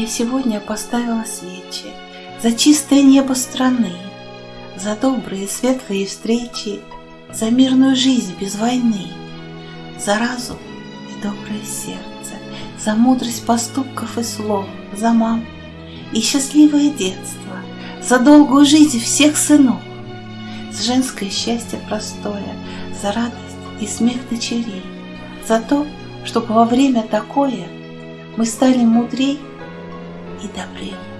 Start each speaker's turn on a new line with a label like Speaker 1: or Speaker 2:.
Speaker 1: Я сегодня поставила свечи За чистое небо страны, За добрые светлые встречи, За мирную жизнь без войны, За разум и доброе сердце, За мудрость поступков и слов, За мам и счастливое детство, За долгую жизнь всех сынов, За женское счастье простое, За радость и смех дочерей, За то, чтобы во время такое Мы стали мудрей y te.